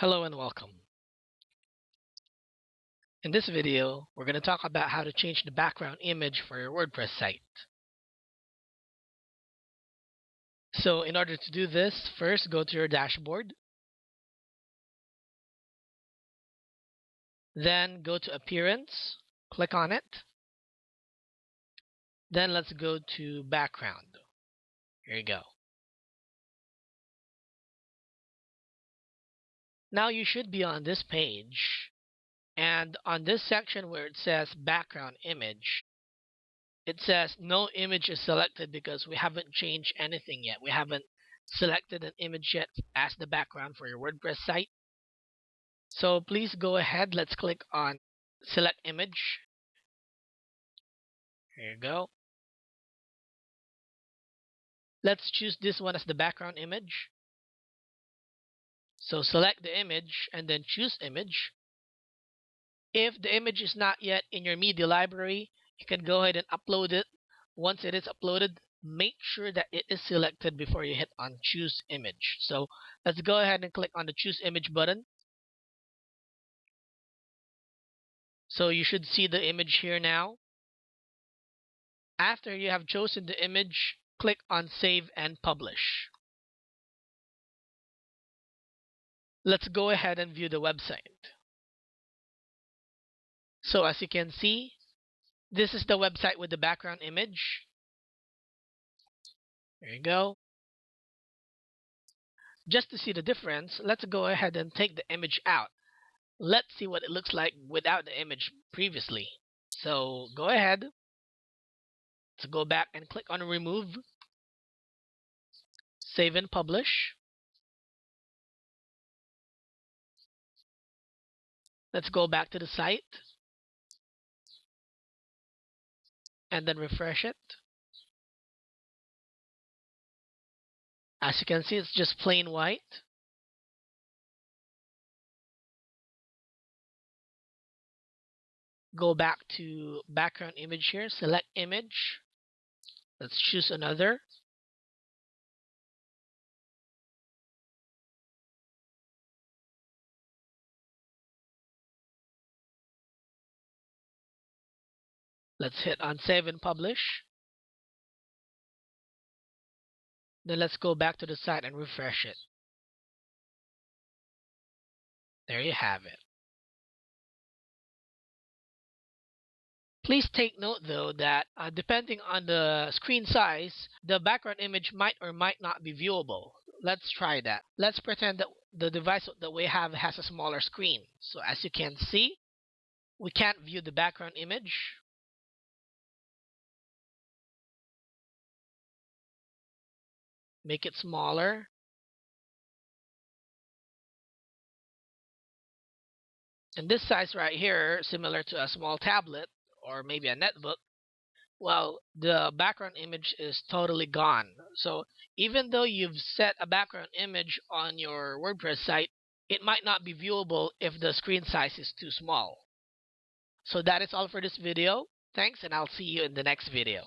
Hello and welcome. In this video, we're going to talk about how to change the background image for your WordPress site. So in order to do this, first go to your dashboard. Then go to Appearance, click on it. Then let's go to Background. Here you go. Now you should be on this page and on this section where it says background image, it says no image is selected because we haven't changed anything yet. We haven't selected an image yet as the background for your WordPress site. So please go ahead. Let's click on select image. Here you go. Let's choose this one as the background image. So select the image and then choose image. If the image is not yet in your media library, you can go ahead and upload it. Once it is uploaded, make sure that it is selected before you hit on choose image. So let's go ahead and click on the choose image button. So you should see the image here now. After you have chosen the image, click on save and publish. Let's go ahead and view the website. So as you can see, this is the website with the background image. There you go. Just to see the difference, let's go ahead and take the image out. Let's see what it looks like without the image previously. So go ahead. Let's go back and click on remove. Save and publish. Let's go back to the site and then refresh it. As you can see, it's just plain white. Go back to background image here, select image. Let's choose another. Let's hit on save and publish. Then let's go back to the site and refresh it. There you have it. Please take note though that uh, depending on the screen size, the background image might or might not be viewable. Let's try that. Let's pretend that the device that we have has a smaller screen. So as you can see, we can't view the background image. Make it smaller. And this size right here, similar to a small tablet or maybe a netbook, well, the background image is totally gone. So even though you've set a background image on your WordPress site, it might not be viewable if the screen size is too small. So that is all for this video. Thanks and I'll see you in the next video.